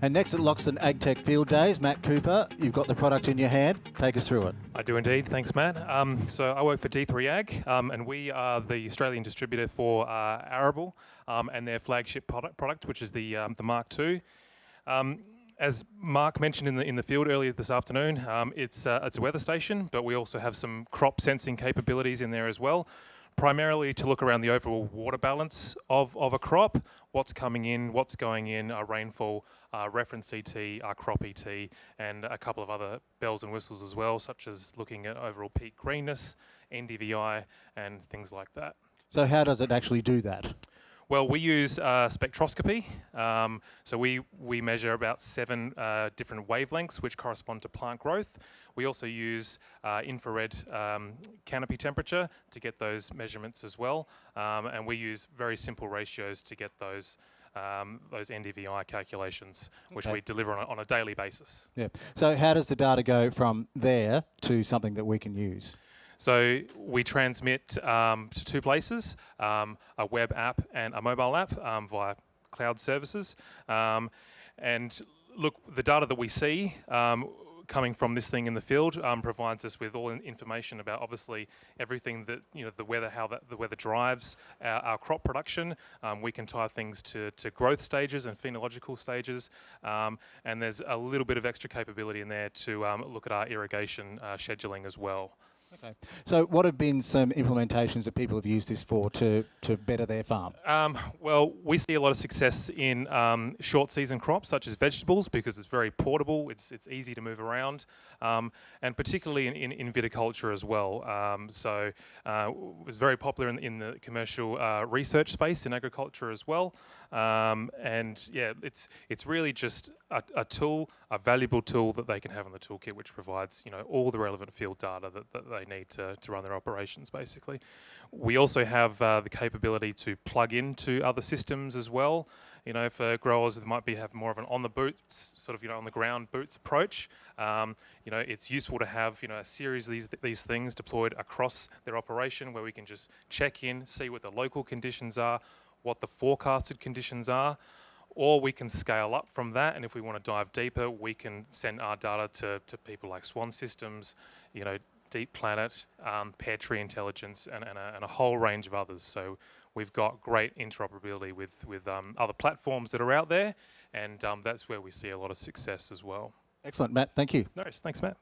And next at Loxton AgTech Field Days, Matt Cooper, you've got the product in your hand. Take us through it. I do indeed. Thanks, Matt. Um, so I work for D3 Ag, um, and we are the Australian distributor for uh, Arable um, and their flagship product, product which is the um, the Mark II. Um, as Mark mentioned in the in the field earlier this afternoon, um, it's uh, it's a weather station, but we also have some crop sensing capabilities in there as well primarily to look around the overall water balance of, of a crop, what's coming in, what's going in, our rainfall, our reference ET, our crop ET, and a couple of other bells and whistles as well, such as looking at overall peak greenness, NDVI, and things like that. So how does it actually do that? Well, we use uh, spectroscopy. Um, so we, we measure about seven uh, different wavelengths which correspond to plant growth. We also use uh, infrared um, canopy temperature to get those measurements as well. Um, and we use very simple ratios to get those um, those NDVI calculations, which okay. we deliver on a, on a daily basis. Yeah. So how does the data go from there to something that we can use? So we transmit um, to two places, um, a web app and a mobile app um, via cloud services. Um, and look, the data that we see um, coming from this thing in the field um, provides us with all information about obviously everything that you know the weather how that the weather drives our, our crop production. Um, we can tie things to, to growth stages and phenological stages. Um, and there's a little bit of extra capability in there to look at our irrigation uh, scheduling as well Okay. So what have been some implementations that people have used this for to, to better their farm? Um, well, we see a lot of success in um, short season crops such as vegetables because it's very portable, it's, it's easy to move around, um, and particularly in, in, in, viticulture as well. Um, so uh, it was very popular in, in the commercial uh, research space in agriculture as well. Um, and yeah, it's, it's really just a, a, tool, a valuable tool that they can have in the toolkit which provides you know, all the relevant field data that, that they need to, to run their operations, basically. We also have uh, the capability to plug into other systems as well. You know, for growers that might be have more of an on the boots, sort of, you know, on the ground boots approach, um, you know, it's useful to have, you know, a series of these, these things deployed across their operation where we can just check in, see what the local conditions are, what the forecasted conditions are, or we can scale up from that and if we want to dive deeper we can send our data to, to people like SWAN Systems you know Deep Planet, um, PairTree Intelligence, and, and, a, and, a, whole range of others. So we've got great interoperability with, with um, other platforms that are out there, and um, that's where we see a lot of success as well. Excellent, Matt. Thank you. Nice. thanks, Matt.